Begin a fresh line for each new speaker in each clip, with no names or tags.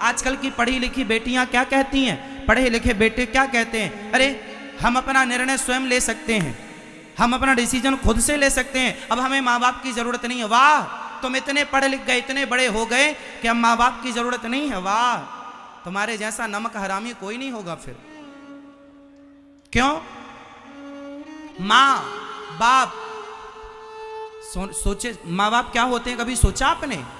आजकल की पढ़ी लिखी बेटियाँ क्या कहती हैं? पढ़े लिखे बेटे क्या कहते हैं? अरे हम अपना निर्णय स्वयं ले सकते हैं। हम अपना डिसीज़न खुद से ले सकते हैं। अब हमें माँ बाप की ज़रूरत नहीं है। वाह! तुम इतने पढ़े लिख गए इतने बड़े हो गए कि अब माँ बाप की ज़रूरत नहीं है। वाह! तुम्हारे जैसा नमक हरामी कोई नहीं होगा फिर। क्यों? माँ बाप सो, सोचे माँ बाप क्या होते हैं कभी? सोचा आपने?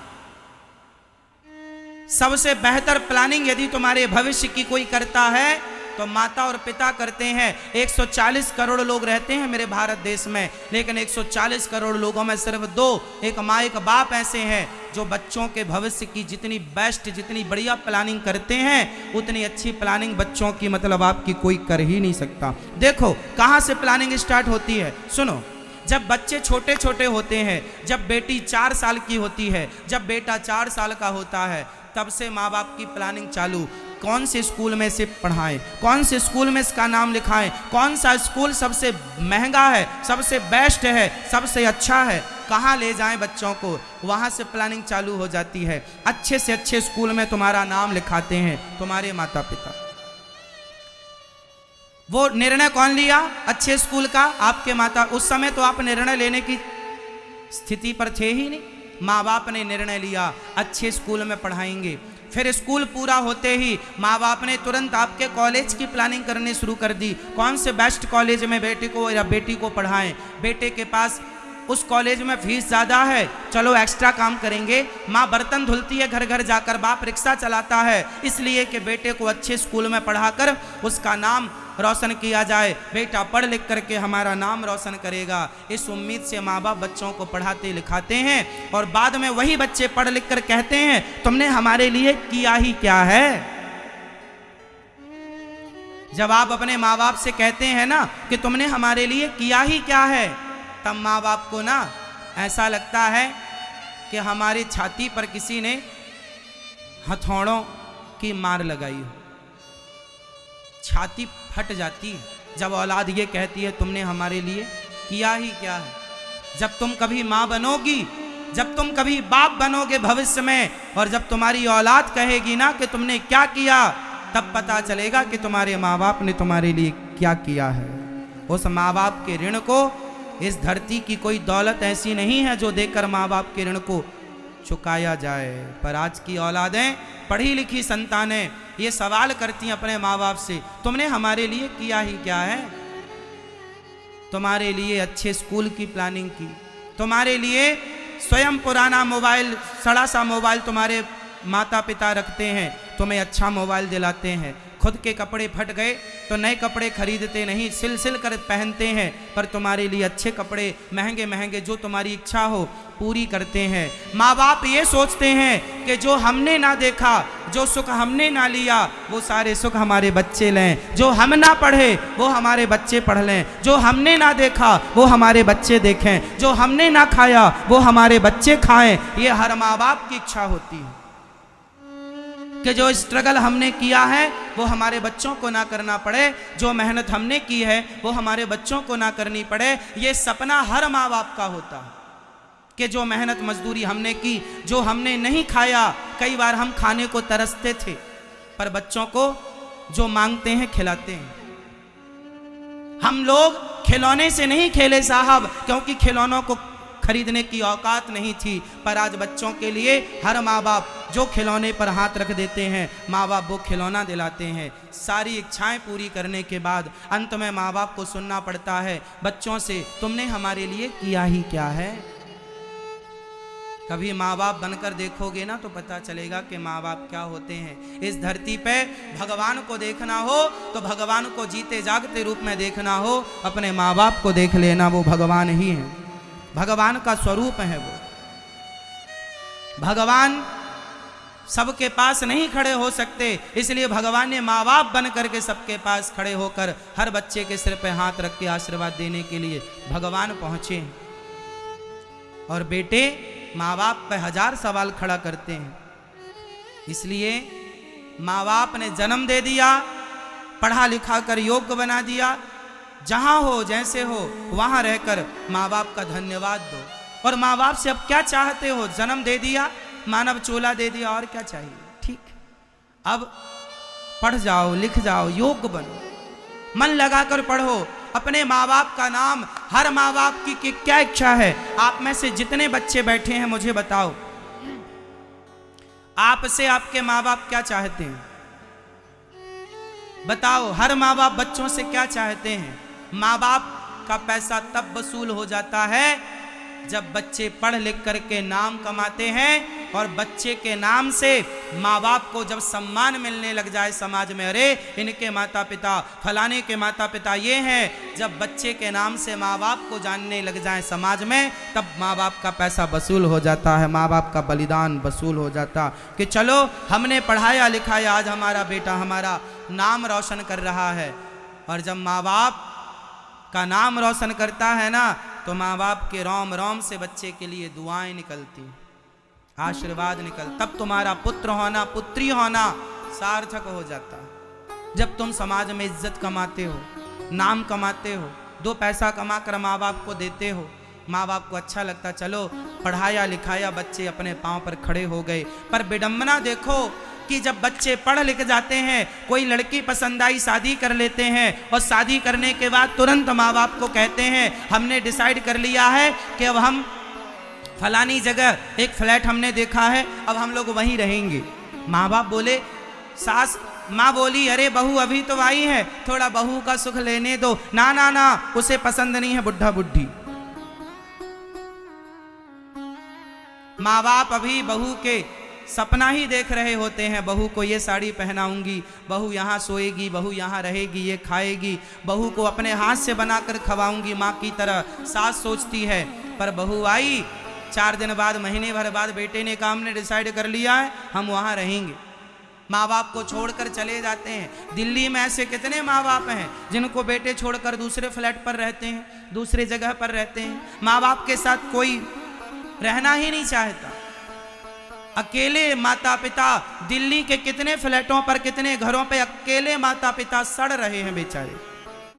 सबसे बेहतर प्लानिंग यदि तुम्हारे भविष्य की कोई करता है तो माता और पिता करते हैं। 140 करोड़ लोग रहते हैं मेरे भारत देश में, लेकिन 140 करोड़ लोगों में सिर्फ़ दो, एक माँ, एक बाप ऐसे हैं जो बच्चों के भविष्य की जितनी बेस्ट जितनी बढ़िया प्लानिंग करते हैं, उतनी अच्छी प्लानिंग बच्चों की मतलब आपकी कोई कर ही नहीं सकता। देखो, कहाँ से प्लानिंग स्टार्ट होती है? सुनो। जब बच्चे छोटे छोटे होते हैं, जब बेटी चार साल की होती है, जब बेटा चार साल का होता है, तब से माँ बाप की प्लानिंग चालू। कौन से स्कूल में से पढ़ाएँ? कौन से स्कूल में इसका नाम लिखाएँ? कौन सा स्कूल सबसे महँगा है, सबसे बेस्ट है, सबसे अच्छा है? कहाँ ले जाएँ बच्चों को? वहाँ से प्लानिंग चालू हो जाती है। अच्छे से अच्छे स्कूल में तुम्हारा नाम लिखाते हैं, तुम्हारे माता पिता वो निर्णय कौन लिया? अच्छे स्कूल का, आपके माता, उस समय तो आप निर्णय लेने की स्थिति पर थे ही नहीं। माँ बाप ने निर्णय लिया, अच्छे स्कूल में पढ़ाएँगे। फिर स्कूल पूरा होते ही माँ बाप ने तुरंत आपके कॉलेज की प्लानिंग करनी शुरू कर दी। कौन से बेस्ट कॉलेज में बेटे को या बेटी को पढ़ाएँ? बेटे के पास उस कॉलेज में फ़ीस ज़्यादा है, चलो एक्स्ट्रा काम करेंगे। माँ बर्तन धुलती है घर घर जाकर बाप रिक्शा चलाता है, इसलिए कि बेटे को अच्छे स्कूल में पढ़ाकर उसका नाम रोशन किया जाए। बेटा पढ़ लिख करके हमारा नाम रोशन करेगा। इस उम्मीद से माँ बाप बच्चों को पढ़ाते लिखाते हैं और बाद में वही बच्चे पढ़ लिख कर कहते हैं, तुमने हमारे लिए किया ही क्या है? जब आप अपने माँ बाप से कहते हैं ना कि तुमने हमारे लिए किया ही क्या है, तब माँ बाप को ना ऐसा लगता है कि हमारी छाती पर किसी ने हथौड़ों की मार लगाई हो। छाती फट जाती है। जब औलाद ये कहती है, तुमने हमारे लिए किया ही क्या है? जब तुम कभी माँ बनोगी, जब तुम कभी बाप बनोगे भविष्य में, और जब तुम्हारी औलाद कहेगी ना कि तुमने क्या किया, तब पता चलेगा कि तुम्हारे माँ बाप ने तुम्हारे लिए क्या किया है। उस माँ बाप के ऋण को, इस धरती की कोई दौलत ऐसी नहीं है जो देकर माँ बाप के ऋण को चुकाया जाए। पर आज की औलादें, पढ़ी लिखी संतानें ये सवाल करती अपने माँ बाप से, तुमने हमारे लिए किया ही क्या है? तुम्हारे लिए अच्छे स्कूल की प्लानिंग की। तुम्हारे लिए स्वयं पुराना मोबाइल, सड़ा सा मोबाइल तुम्हारे माता पिता रखते हैं, तुम्हें अच्छा मोबाइल दिलाते हैं। खुद के कपड़े फट गए तो नए कपड़े खरीदते नहीं सिल सिल कर पहनते हैं, पर तुम्हारे लिए अच्छे कपड़े, महँगे महँगे, जो तुम्हारी इच्छा हो, पूरी करते हैं। माँ बाप ये सोचते हैं कि जो हमने ना देखा, जो सुख हमने ना लिया, वो सारे सुख हमारे बच्चे लें। जो हम ना पढ़े, वो हमारे बच्चे पढ़ लें। जो हमने ना देखा, वो हमारे बच्चे देखें। जो हमने ना खाया, वो हमारे बच्चे खाएँ। ये हर माँ बाप की इच्छा होती है। कि जो स्ट्रगल हमने किया है, वो हमारे बच्चों को ना करना पड़े। जो मेहनत हमने की है, वो हमारे बच्चों को ना करनी पड़े। ये सपना हर माँ बाप का होता। है कि जो मेहनत मजदूरी हमने की, जो हमने नहीं खाया, कई बार हम खाने को तरसते थे, पर बच्चों को जो मांगते हैं, खिलाते हैं। हम लोग खिलौने से नहीं खेले साहब, क्योंकि खिलौनों को खरीदने की औकात नहीं थी, पर आज बच्चों के लिए हर माँ बाप जो खिलौने पर हाथ रख देते हैं माँ बाप वो खिलौना दिलाते हैं। सारी इच्छाएँ पूरी करने के बाद अंत में माँ बाप को सुनना पड़ता है, बच्चों से, तुमने हमारे लिए किया ही क्या है? कभी माँ बाप बनकर देखोगे ना तो पता चलेगा कि माँ बाप क्या होते हैं। इस धरती पे भगवान को देखना हो तो भगवान को जीते जागते रूप में देखना हो, अपने माँ बाप को देख लेना, वो भगवान ही है। भगवान का स्वरूप है वो। भगवान सबके पास नहीं खड़े हो सकते, इसलिए भगवान ने माँ बाप बन करके सबके पास खड़े होकर हर बच्चे के सिर पे हाथ रख के आशीर्वाद देने के लिए भगवान पहुँचे। और बेटे माँ बाप पे हज़ार सवाल खड़ा करते हैं। इसलिए माँ बाप ने जन्म दे दिया पढ़ा लिखा कर योग्य बना दिया जहाँ हो जैसे हो वहाँ रहकर माँ बाप का धन्यवाद दो। और माँ बाप से अब क्या चाहते हो? जन्म दे दिया मानव चोला दे दिया और क्या चाहिए? ठीक। अब पढ़ जाओ लिख जाओ योग्य बनो। मन लगाकर पढ़ो अपने माँ बाप का नाम हर माँ बाप की, की क्या इच्छा है? आप में से जितने बच्चे बैठे हैं मुझे बताओ। आपसे आपके माँ बाप क्या चाहते हैं? बताओ हर माँ बाप बच्चों से क्या चाहते हैं? माँ बाप का पैसा तब वसूल हो जाता है जब बच्चे पढ़ लिख करके नाम कमाते हैं और बच्चे के नाम से माँ बाप को जब सम्मान मिलने लग जाए समाज में, अरे इनके माता पिता फलाने के माता पिता ये हैं, जब बच्चे के नाम से माँ बाप को जानने लग जाए समाज में, तब माँ बाप का पैसा वसूल हो जाता है, माँ बाप का बलिदान वसूल हो जाता कि चलो हमने पढ़ाया लिखाया, आज हमारा बेटा हमारा नाम रोशन कर रहा है। और जब माँ बाप का नाम रोशन करता है ना तो माँ बाप के रोम रोम से बच्चे के लिए दुआएँ निकलती, आशीर्वाद निकल, तब तुम्हारा पुत्र होना, पुत्री होना सार्थक हो जाता। जब तुम समाज में इज़्ज़त कमाते हो, नाम कमाते हो, दो पैसा कमा कर माँ बाप को देते हो, माँ बाप को अच्छा लगता, चलो, पढ़ाया लिखाया बच्चे अपने पाँव पर खड़े हो गए, पर विडम्बना देखो कि जब बच्चे पढ़ लिख जाते हैं, कोई लड़की पसंद आई, शादी कर लेते हैं, और शादी करने के बाद तुरंत माँ बाप को कहते हैं, हमने डिसाइड कर लिया है कि अब हम फलानी जगह, एक फ्लैट हमने देखा है, अब हम लोग वहीं रहेंगे। माँ बाप बोले, सास, माँ बोली, अरे, बहू अभी तो आई है, थोड़ा बहू का सुख लेने दो। ना ना ना, उसे पसंद नहीं है, बुढ़ा बुढ़ी। माँ बाप अभी बहू के सपना ही देख रहे होते हैं, बहू को ये साड़ी पहनाऊँगी। बहू यहाँ सोएगी, बहू यहाँ रहेगी, ये खाएगी। बहू को अपने हाथ से बनाकर खवाऊँगी माँ की तरह। सास सोचती है, पर बहू आई, चार दिन बाद, महीने भर बाद बेटे ने काम ने डिसाइड कर लिया है, हम वहाँ रहेंगे। माँ बाप को छोड़कर चले जाते हैं। दिल्ली में ऐसे कितने माँ बाप हैं, जिनको बेटे छोड़कर दूसरे फ्लैट पर रहते हैं, दूसरे जगह पर रहते हैं। माँ बाप के साथ कोई रहना ही नहीं चाहता। अकेले माता पिता दिल्ली के कितने फ्लैटों पर, कितने घरों पे अकेले माता पिता सड़ रहे हैं बेचारे।